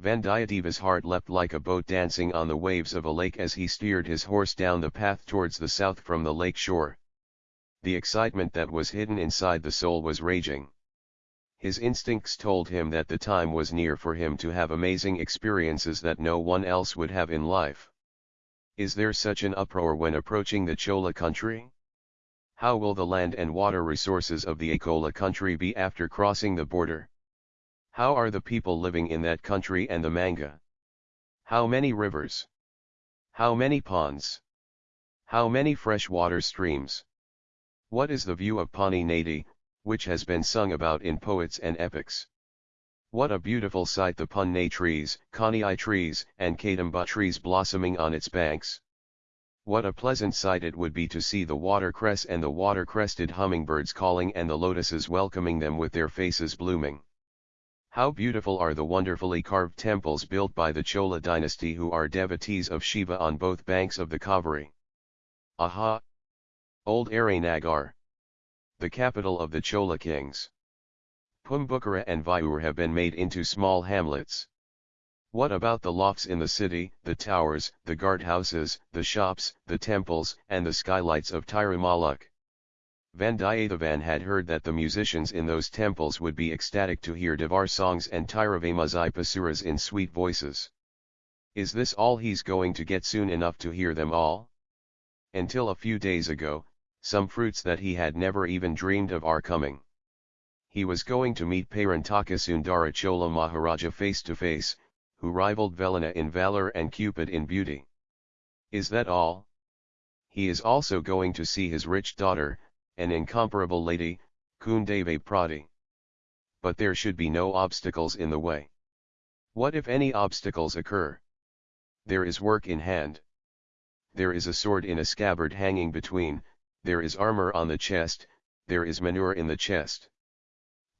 Vandiyadeva's heart leapt like a boat dancing on the waves of a lake as he steered his horse down the path towards the south from the lake shore. The excitement that was hidden inside the soul was raging. His instincts told him that the time was near for him to have amazing experiences that no one else would have in life. Is there such an uproar when approaching the Chola country? How will the land and water resources of the Akola country be after crossing the border? How are the people living in that country and the manga? How many rivers? How many ponds? How many freshwater streams? What is the view of Ponni Nadi, which has been sung about in poets and epics? What a beautiful sight the punne trees, kani trees, and kadamba trees blossoming on its banks. What a pleasant sight it would be to see the watercress and the water-crested hummingbirds calling and the lotuses welcoming them with their faces blooming. How beautiful are the wonderfully carved temples built by the Chola dynasty who are devotees of Shiva on both banks of the Kaveri. Aha! Old Aranagar. The capital of the Chola kings. Pumbukara and Viur have been made into small hamlets. What about the lofts in the city, the towers, the guardhouses, the shops, the temples, and the skylights of Tirumaluk? Vandiyathevan had heard that the musicians in those temples would be ecstatic to hear Devar songs and Tiravamazipasuras in sweet voices. Is this all he's going to get soon enough to hear them all? Until a few days ago, some fruits that he had never even dreamed of are coming. He was going to meet Parantaka Sundara Chola Maharaja face to face, who rivaled Velana in valor and Cupid in beauty. Is that all? He is also going to see his rich daughter, an incomparable lady, Kundavai Piratti. But there should be no obstacles in the way. What if any obstacles occur? There is work in hand. There is a sword in a scabbard hanging between, there is armor on the chest, there is manure in the chest.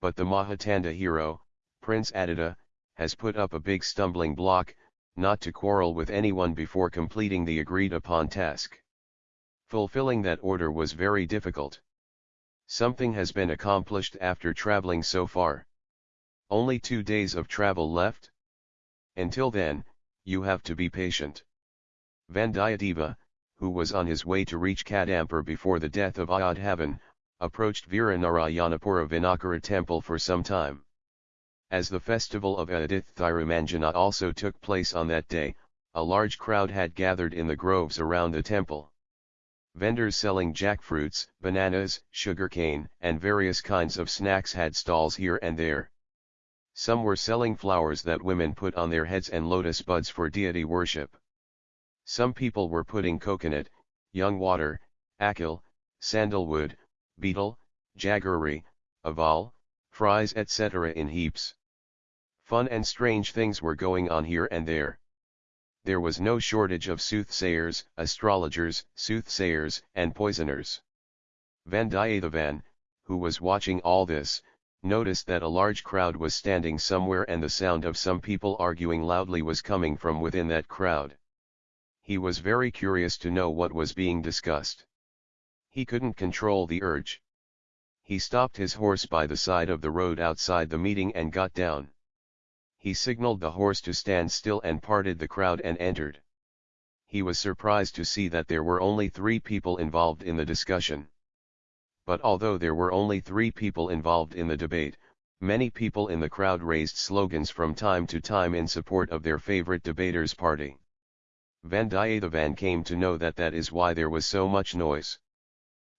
But the Mahatanda hero, Prince Aditya, has put up a big stumbling block, not to quarrel with anyone before completing the agreed upon task. Fulfilling that order was very difficult. Something has been accomplished after traveling so far. Only two days of travel left? Until then, you have to be patient. Vandiyadeva, who was on his way to reach Kadampur before the death of Ayodhavan, approached Viranarayanapura Vinakara temple for some time. As the festival of Adith Thirumanjana also took place on that day, a large crowd had gathered in the groves around the temple. Vendors selling jackfruits, bananas, sugarcane, and various kinds of snacks had stalls here and there. Some were selling flowers that women put on their heads and lotus buds for deity worship. Some people were putting coconut, young water, akil, sandalwood, betel, jaggery, aval, fries etc. in heaps. Fun and strange things were going on here and there there was no shortage of soothsayers, astrologers, soothsayers, and poisoners. Vandiyathevan, who was watching all this, noticed that a large crowd was standing somewhere and the sound of some people arguing loudly was coming from within that crowd. He was very curious to know what was being discussed. He couldn't control the urge. He stopped his horse by the side of the road outside the meeting and got down he signaled the horse to stand still and parted the crowd and entered. He was surprised to see that there were only three people involved in the discussion. But although there were only three people involved in the debate, many people in the crowd raised slogans from time to time in support of their favorite debater's party. Vandiyathevan came to know that that is why there was so much noise.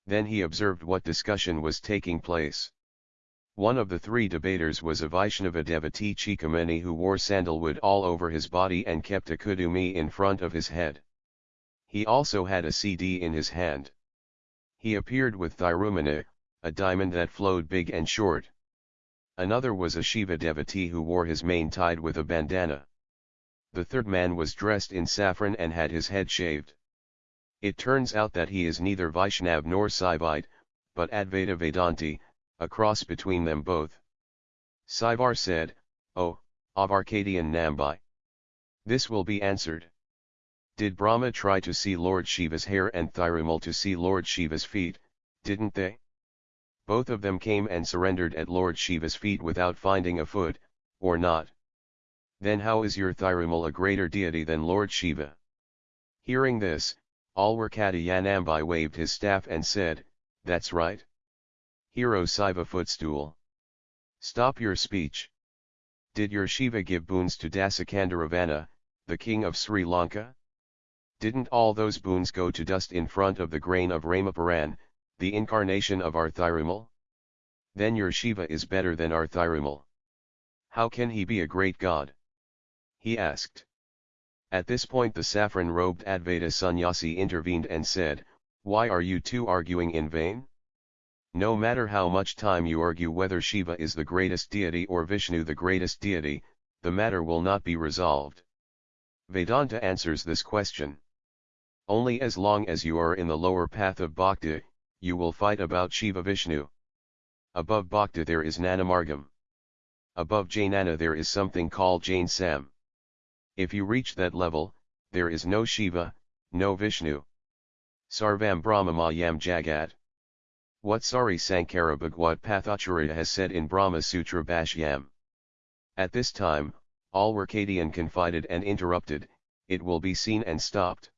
Then he observed what discussion was taking place. One of the three debaters was a Vaishnava devotee Chikamani who wore sandalwood all over his body and kept a kudumi in front of his head. He also had a CD in his hand. He appeared with Thirumana, a diamond that flowed big and short. Another was a Shiva devotee who wore his mane tied with a bandana. The third man was dressed in saffron and had his head shaved. It turns out that he is neither Vaishnav nor Saivite, but Advaita Vedanti, a cross between them both. Saivar said, Oh, of Arcadian Nambai. This will be answered. Did Brahma try to see Lord Shiva's hair and Thirumal to see Lord Shiva's feet, didn't they? Both of them came and surrendered at Lord Shiva's feet without finding a foot, or not. Then how is your Thirumal a greater deity than Lord Shiva? Hearing this, Alwarkadian Nambai waved his staff and said, That's right. Hero Siva footstool. Stop your speech. Did your Shiva give boons to Dasakandaravana, the king of Sri Lanka? Didn't all those boons go to dust in front of the grain of Ramaparan, the incarnation of our Thirumal? Then your Shiva is better than our Thirumal. How can he be a great god? He asked. At this point the saffron-robed Advaita sannyasi intervened and said, Why are you two arguing in vain? No matter how much time you argue whether Shiva is the greatest deity or Vishnu the greatest deity, the matter will not be resolved. Vedanta answers this question. Only as long as you are in the lower path of bhakti, you will fight about Shiva Vishnu. Above bhakti there is Nanamargam. Above Jainana there is something called Jain Sam. If you reach that level, there is no Shiva, no Vishnu. Sarvam Brahmamayam Jagat. What Sari Sankara Bhagwat Pathacharya has said in Brahma Sutra Bhashyam. At this time, Alwarkadian confided and interrupted, it will be seen and stopped.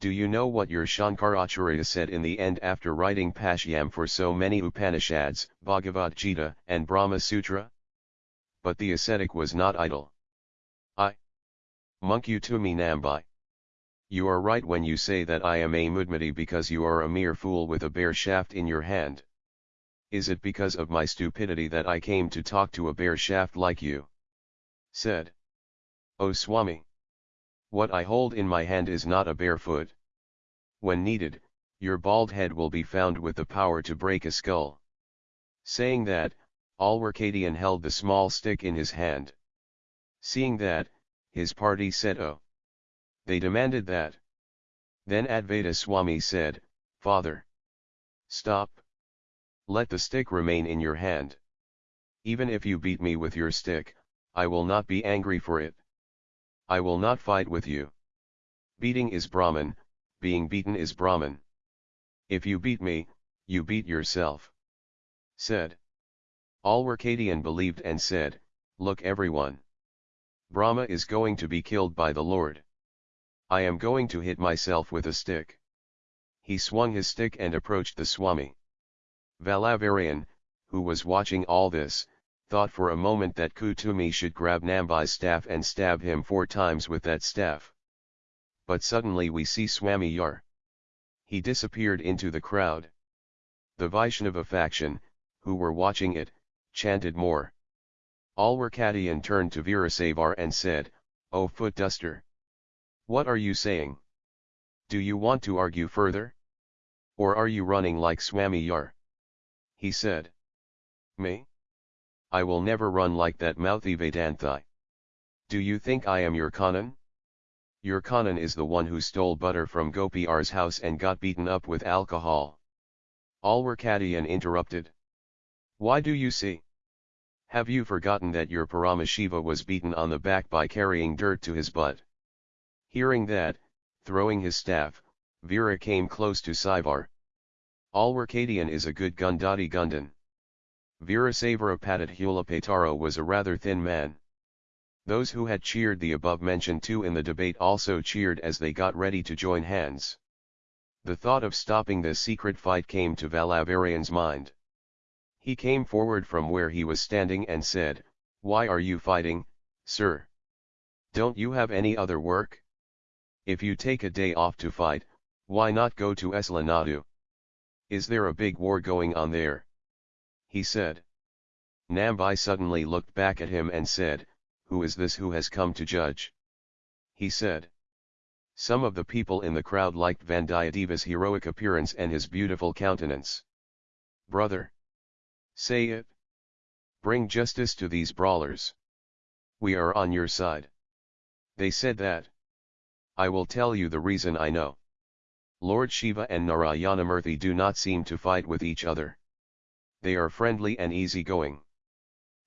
Do you know what your Shankaracharya said in the end after writing Bhashyam for so many Upanishads, Bhagavad Gita and Brahma Sutra? But the ascetic was not idle. I Munkyu Tumi Nambai. You are right when you say that I am a mudmati because you are a mere fool with a bare shaft in your hand. Is it because of my stupidity that I came to talk to a bare shaft like you? Said. O Swami. What I hold in my hand is not a bare foot. When needed, your bald head will be found with the power to break a skull. Saying that, Alwarkadian held the small stick in his hand. Seeing that, his party said oh. They demanded that. Then Advaita Swami said, Father. Stop. Let the stick remain in your hand. Even if you beat me with your stick, I will not be angry for it. I will not fight with you. Beating is Brahman, being beaten is Brahman. If you beat me, you beat yourself. Said. All Alwarkadian believed and said, Look everyone. Brahma is going to be killed by the Lord. I am going to hit myself with a stick. He swung his stick and approached the Swami. Valavarian, who was watching all this, thought for a moment that Kutumi should grab Nambai's staff and stab him four times with that staff. But suddenly we see Swami Yar. He disappeared into the crowd. The Vaishnava faction, who were watching it, chanted more. Alwarkadian turned to Veerasavar and said, O foot duster! What are you saying? Do you want to argue further? Or are you running like Swami Yar? He said. Me? I will never run like that mouthy Vedanthi. Do you think I am your Kanan? Your Kanan is the one who stole butter from Gopi R's house and got beaten up with alcohol. All were Alwarkadian interrupted. Why do you see? Have you forgotten that your Paramashiva was beaten on the back by carrying dirt to his butt? Hearing that, throwing his staff, Vera came close to Saivar. Alwarkadian is a good Gundati Gundan. Veerasavara Pataro was a rather thin man. Those who had cheered the above-mentioned two in the debate also cheered as they got ready to join hands. The thought of stopping this secret fight came to Valavarian's mind. He came forward from where he was standing and said, Why are you fighting, sir? Don't you have any other work? If you take a day off to fight, why not go to Eslanadu? Is there a big war going on there? He said. Nambai suddenly looked back at him and said, Who is this who has come to judge? He said. Some of the people in the crowd liked Vandiyadeva's heroic appearance and his beautiful countenance. Brother! Say it. Bring justice to these brawlers. We are on your side. They said that. I will tell you the reason I know. Lord Shiva and Narayanamurthy do not seem to fight with each other. They are friendly and easygoing.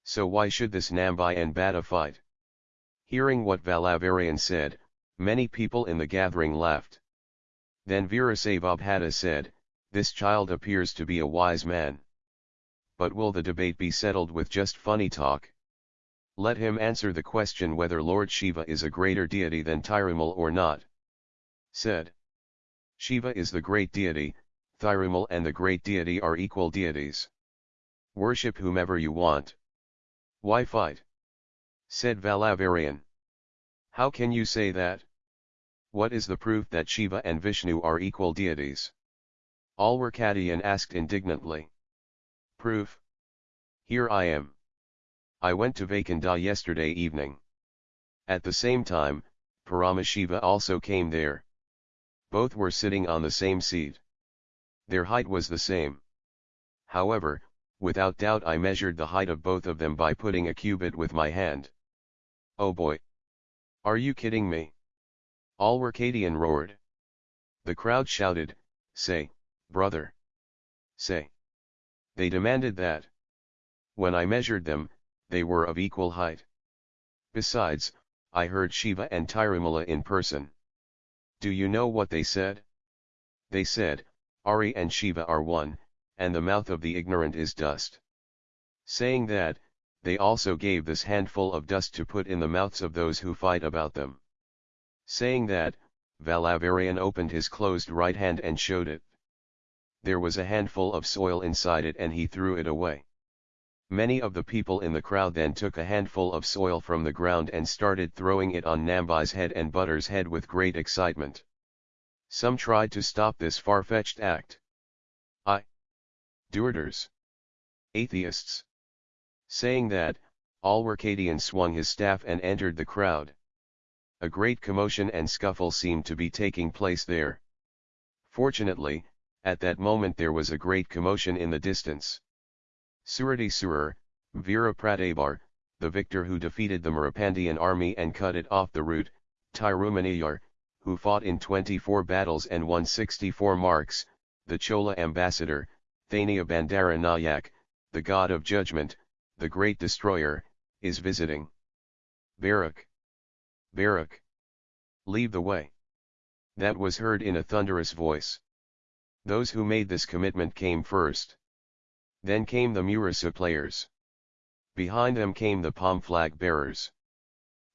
So why should this Nambai and Bada fight? Hearing what Valavarian said, many people in the gathering laughed. Then Veerasavabhata said, This child appears to be a wise man but will the debate be settled with just funny talk? Let him answer the question whether Lord Shiva is a greater deity than Thirumal or not. Said. Shiva is the great deity, Thirumal and the great deity are equal deities. Worship whomever you want. Why fight? Said Valavarian. How can you say that? What is the proof that Shiva and Vishnu are equal deities? Alwarkadian asked indignantly. Proof? Here I am. I went to Vaikunda yesterday evening. At the same time, Paramashiva also came there. Both were sitting on the same seat. Their height was the same. However, without doubt I measured the height of both of them by putting a cubit with my hand. Oh boy! Are you kidding me? All Alwarkadian roared. The crowd shouted, say, brother. Say. They demanded that. When I measured them, they were of equal height. Besides, I heard Shiva and Tirumala in person. Do you know what they said? They said, Ari and Shiva are one, and the mouth of the ignorant is dust. Saying that, they also gave this handful of dust to put in the mouths of those who fight about them. Saying that, Valavarian opened his closed right hand and showed it. There was a handful of soil inside it and he threw it away. Many of the people in the crowd then took a handful of soil from the ground and started throwing it on Nambai's head and Butter's head with great excitement. Some tried to stop this far-fetched act. I. Duerters. Atheists. Saying that, Alwarkadian swung his staff and entered the crowd. A great commotion and scuffle seemed to be taking place there. Fortunately, at that moment there was a great commotion in the distance. Surati Surar, Veera Pratabar, the victor who defeated the Marapandian army and cut it off the route, Tirumaniyar, who fought in 24 battles and won 64 marks, the Chola ambassador, Thania Bandara Nayak, the god of judgment, the great destroyer, is visiting. Barak. Barak. Leave the way. That was heard in a thunderous voice. Those who made this commitment came first. Then came the Murasa players. Behind them came the palm flag bearers.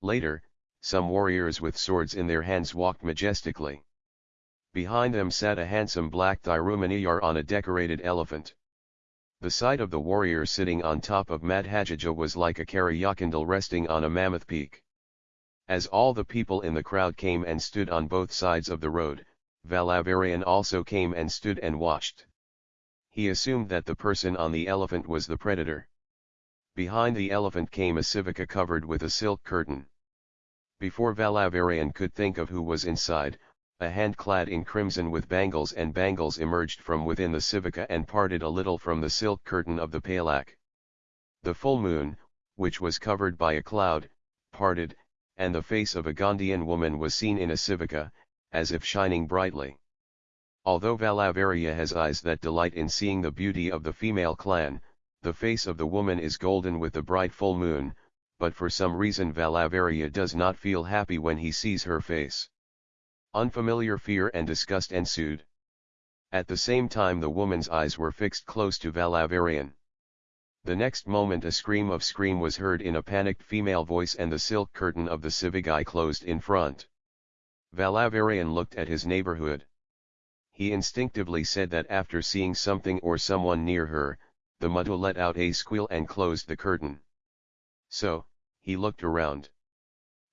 Later, some warriors with swords in their hands walked majestically. Behind them sat a handsome black Thirumaniyar on a decorated elephant. The sight of the warrior sitting on top of Madhajaja was like a Karyakandal resting on a mammoth peak. As all the people in the crowd came and stood on both sides of the road, Valavarian also came and stood and watched he assumed that the person on the elephant was the predator. Behind the elephant came a civica covered with a silk curtain. Before Valavarian could think of who was inside, a hand clad in crimson with bangles and bangles emerged from within the civica and parted a little from the silk curtain of the palak. The full moon, which was covered by a cloud, parted, and the face of a Gandhian woman was seen in a civica, as if shining brightly. Although Valavarya has eyes that delight in seeing the beauty of the female clan, the face of the woman is golden with the bright full moon, but for some reason Valavarya does not feel happy when he sees her face. Unfamiliar fear and disgust ensued. At the same time the woman's eyes were fixed close to Valavarian. The next moment a scream of scream was heard in a panicked female voice and the silk curtain of the civic eye closed in front. Valavarian looked at his neighborhood. He instinctively said that after seeing something or someone near her, the Madhu let out a squeal and closed the curtain. So, he looked around.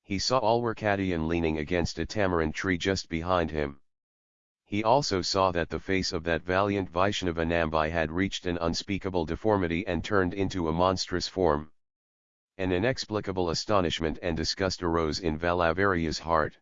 He saw Alwarkadian leaning against a tamarind tree just behind him. He also saw that the face of that valiant Vaishnava Nambai had reached an unspeakable deformity and turned into a monstrous form. An inexplicable astonishment and disgust arose in Valavarya's heart.